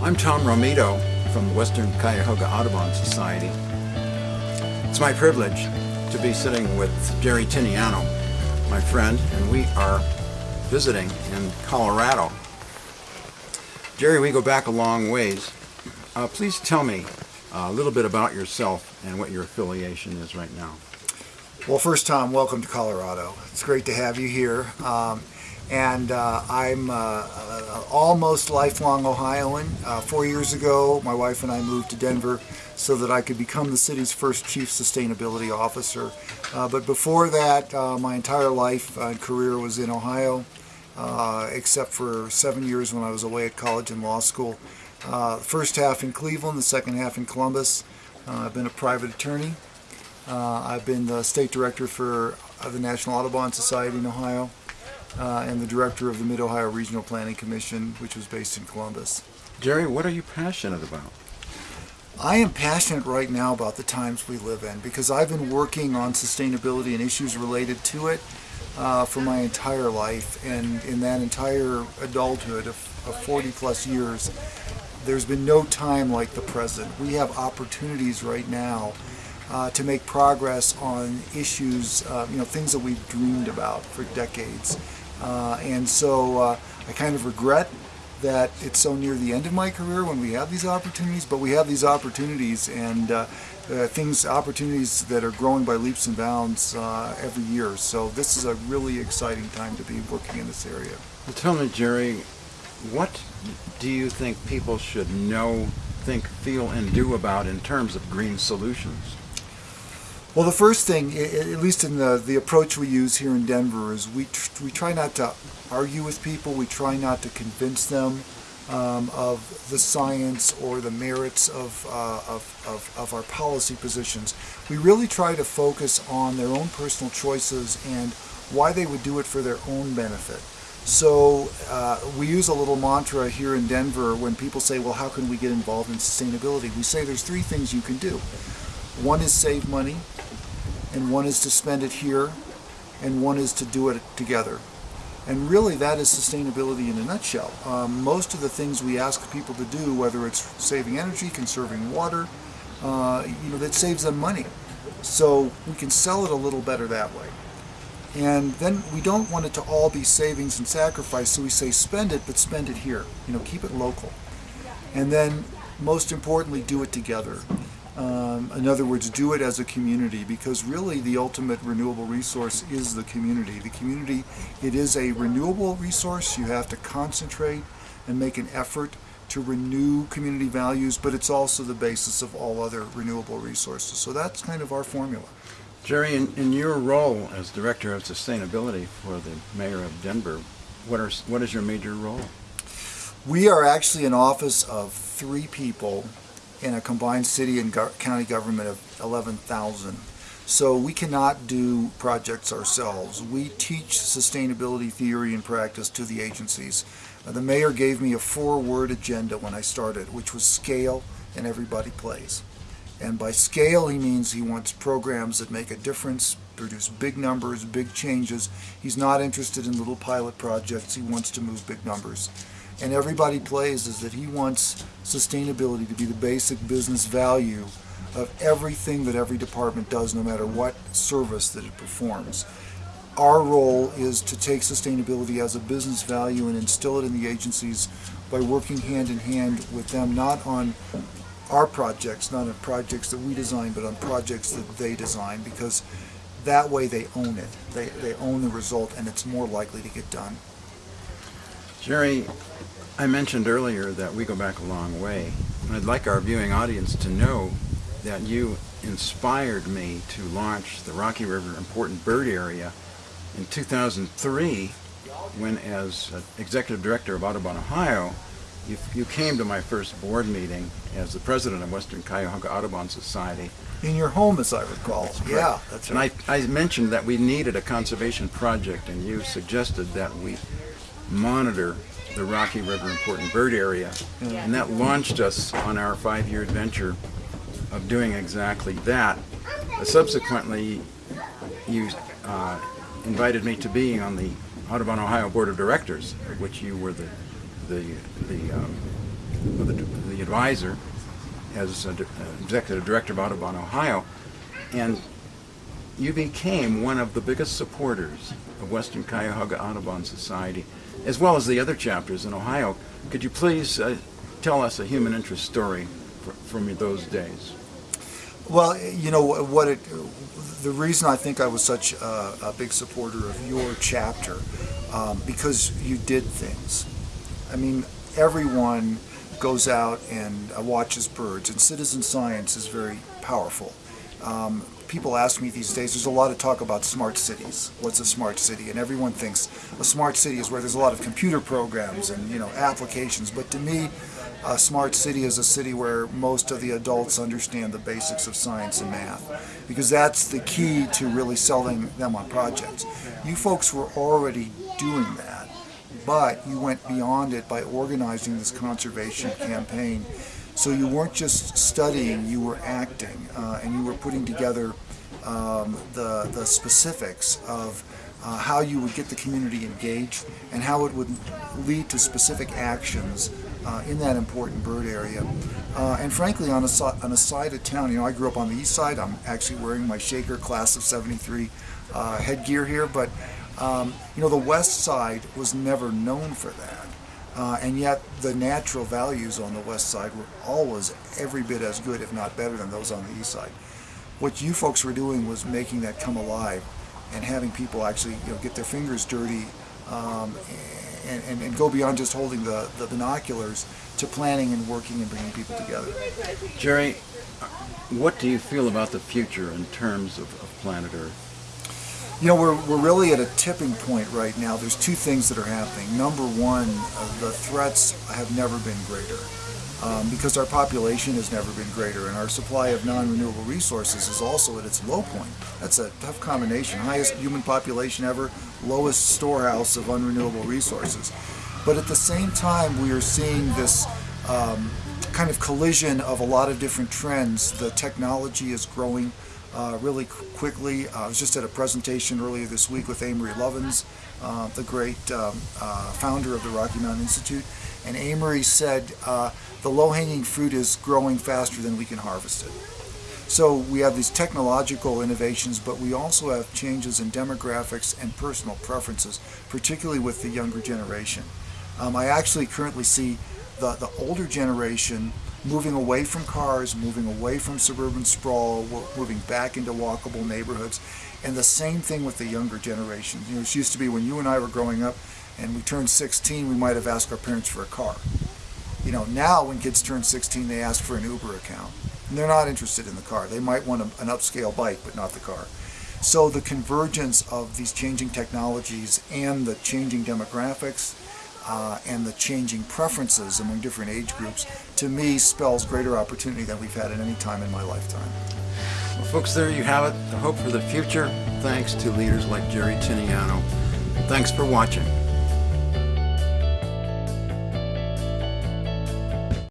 I'm Tom Romito from the Western Cuyahoga Audubon Society. It's my privilege to be sitting with Jerry Tinianow, my friend, and we are visiting in Colorado. Jerry, we go back a long ways. Uh, please tell me a little bit about yourself and what your affiliation is right now. Well, first, Tom, welcome to Colorado. It's great to have you here. Um, and uh, I'm uh, uh, almost lifelong Ohioan. Uh, four years ago, my wife and I moved to Denver so that I could become the city's first chief sustainability officer. Uh, but before that, uh, my entire life and career was in Ohio, except for seven years when I was away at college and law school. first half in Cleveland, the second half in Columbus. I've been a private attorney. I've been the state director for the National Audubon Society in Ohio uh, and the director of the Mid-Ohio Regional Planning Commission, which was based in Columbus. Jerry, what are you passionate about? I am passionate right now about the times we live in because I've been working on sustainability and issues related to it uh, for my entire life and in that entire adulthood of, of 40 plus years there's been no time like the present. We have opportunities right now uh, to make progress on issues, uh, you know, things that we've dreamed about for decades. Uh, and so uh, I kind of regret that it's so near the end of my career when we have these opportunities, but we have these opportunities and uh, uh, things, opportunities that are growing by leaps and bounds every year. So this is a really exciting time to be working in this area. Well, tell me, Jerry, what do you think people should know, think, feel, and do about in terms of green solutions? Well, the first thing, at least in the, the approach we use here in Denver, is we, we try not to argue with people. We try not to convince them um, of the science or the merits of, uh, of, of, of, our policy positions. We really try to focus on their own personal choices and why they would do it for their own benefit. So uh, we use a little mantra here in Denver when people say, well, how can we get involved in sustainability? We say there's three things you can do. One is save money, and one is to spend it here, and one is to do it together. And really that is sustainability in a nutshell. Um, most of the things we ask people to do, whether it's saving energy, conserving water, uh, you know, that saves them money. So we can sell it a little better that way. And then we don't want it to all be savings and sacrifice, so we say spend it, but spend it here. You know, keep it local. And then most importantly, do it together. Um, in other words, do it as a community because really the ultimate renewable resource is the community. The community, it is a renewable resource. You have to concentrate and make an effort to renew community values, but it's also the basis of all other renewable resources. So that's kind of our formula. Jerry, in, in your role as Director of Sustainability for the Mayor of Denver, what, are, what is your major role? We are actually an office of three people in a combined city and go county government of 11,000. So we cannot do projects ourselves. We teach sustainability theory and practice to the agencies. Uh, the mayor gave me a four-word agenda when I started, which was scale and everybody plays. And by scale, he means he wants programs that make a difference, produce big numbers, big changes. He's not interested in little pilot projects. He wants to move big numbers and everybody plays is that he wants sustainability to be the basic business value of everything that every department does no matter what service that it performs. Our role is to take sustainability as a business value and instill it in the agencies by working hand in hand with them not on our projects, not on projects that we design, but on projects that they design because that way they own it. They, they own the result and it's more likely to get done. Jerry, I mentioned earlier that we go back a long way. And I'd like our viewing audience to know that you inspired me to launch the Rocky River Important Bird Area in 2003 when as Executive Director of Audubon, Ohio, you, you came to my first board meeting as the President of Western Cuyahoga Audubon Society. In your home, as I recall. That's yeah, that's right. And I, I mentioned that we needed a conservation project, and you suggested that we monitor the Rocky River Important Bird Area. And that launched us on our five-year adventure of doing exactly that. Uh, subsequently, you uh, invited me to be on the Audubon Ohio Board of Directors, of which you were the the the, um, the advisor as a di- uh, executive director of Audubon Ohio, and you became one of the biggest supporters of Western Cuyahoga Audubon Society, as well as the other chapters in Ohio. Could you please uh, tell us a human interest story fr- from those days? Well, you know what it. The reason I think I was such a, a big supporter of your chapter, um, because you did things. I mean, everyone goes out and uh, watches birds, and citizen science is very powerful. Um, people ask me these days. There's a lot of talk about smart cities. What's a smart city? And everyone thinks a smart city is where there's a lot of computer programs and you know applications. But to me, a smart city is a city where most of the adults understand the basics of science and math, because that's the key to really selling them on projects. You folks were already doing that, but you went beyond it by organizing this conservation campaign. So you weren't just studying, you were acting, uh, and you were putting together um, the, the specifics of uh, how you would get the community engaged and how it would lead to specific actions uh, in that important bird area. Uh, and frankly, on a, on a side of town, you know, I grew up on the east side. I'm actually wearing my Shaker class of 73 uh, headgear here, but um, you know, the west side was never known for that. Uh, and yet the natural values on the west side were always every bit as good, if not better, than those on the east side. What you folks were doing was making that come alive and having people actually you know, get their fingers dirty um, and, and, and go beyond just holding the, the binoculars to planning and working and bringing people together. Jerry, what do you feel about the future in terms of, of planet Earth? You know, we're, we're really at a tipping point right now. There's two things that are happening. Number one, uh, the threats have never been greater um, because our population has never been greater and our supply of non-renewable resources is also at its low point. That's a tough combination. Highest human population ever, lowest storehouse of unrenewable resources. But at the same time, we are seeing this um, kind of collision of a lot of different trends. The technology is growing uh, really quickly. Uh, I was just at a presentation earlier this week with Amory Lovins, uh, the great um, uh, founder of the Rocky Mountain Institute. And Amory said uh, the low hanging fruit is growing faster than we can harvest it. So we have these technological innovations, but we also have changes in demographics and personal preferences, particularly with the younger generation. Um, I actually currently see the, the older generation moving away from cars, moving away from suburban sprawl, moving back into walkable neighborhoods. And the same thing with the younger generation. You know, it used to be when you and I were growing up and we turned 16, we might have asked our parents for a car. You know, now when kids turn 16, they ask for an Uber account. And they're not interested in the car. They might want a, an upscale bike, but not the car. So the convergence of these changing technologies and the changing demographics uh, and the changing preferences among different age groups, to me, spells greater opportunity than we've had at any time in my lifetime. Well, folks, there you have it. The hope for the future, thanks to leaders like Jerry Tinianow. Thanks for watching.